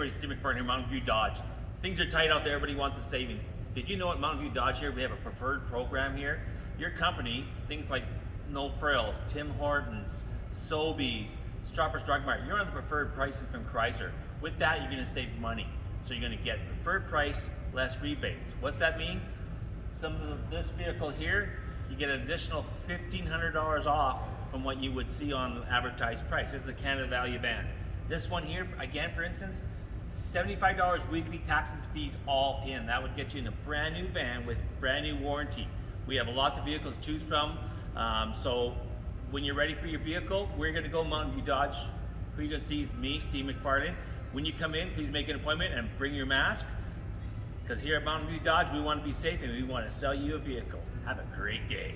everybody, Steve McFarland here, Mountain View Dodge. Things are tight out there, everybody wants a saving. Did you know at Mountain View Dodge here, we have a preferred program here? Your company, things like No Frills, Tim Hortons, Sobeys, Shoppers Drug Mart, you're on the preferred pricing from Chrysler. With that, you're gonna save money. So you're gonna get preferred price, less rebates. What's that mean? Some of this vehicle here, you get an additional $1,500 off from what you would see on the advertised price. This is a Canada Value van. This one here, again, for instance, $75 weekly taxes, fees all in. That would get you in a brand new van with brand new warranty. We have lots of vehicles to choose from. Um, so when you're ready for your vehicle, we're gonna go Mountain View Dodge. Who you're gonna see is me, Steve McFarland. When you come in, please make an appointment and bring your mask. Because here at Mountain View Dodge, we want to be safe and we want to sell you a vehicle. Have a great day.